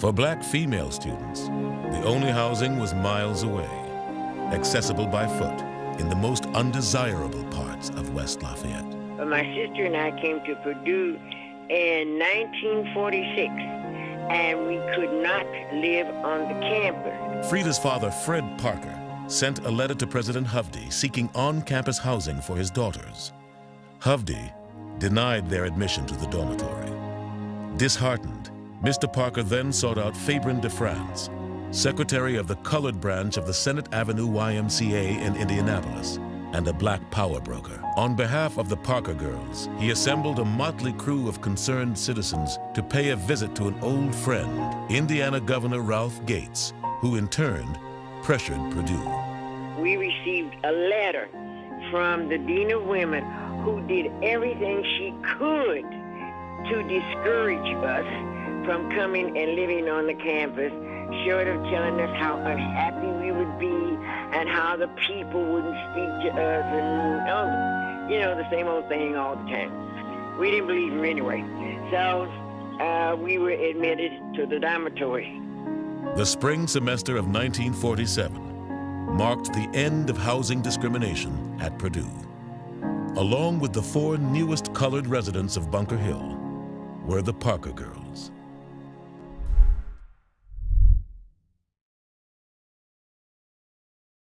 For black female students, the only housing was miles away, accessible by foot in the most undesirable parts of West Lafayette. My sister and I came to Purdue in 1946, and we could not live on the campus. Frieda's father, Fred Parker, sent a letter to President Hovde seeking on-campus housing for his daughters. Hovde denied their admission to the dormitory. Disheartened, Mr. Parker then sought out Faburn DeFrantz, secretary of the colored branch of the Senate Avenue YMCA in Indianapolis, and a black power broker. On behalf of the Parker girls, he assembled a motley crew of concerned citizens to pay a visit to an old friend, Indiana Governor Ralph Gates, who in turn pressured Purdue. We received a letter from the Dean of Women who did everything she could to discourage us from coming and living on the campus short of telling us how unhappy we would be and how the people wouldn't speak to us and, oh, you know, the same old thing all the time. We didn't believe her anyway. So uh, we were admitted to the dormitory. The spring semester of 1947 marked the end of housing discrimination at Purdue. Along with the four newest colored residents of Bunker Hill were the Parker girls.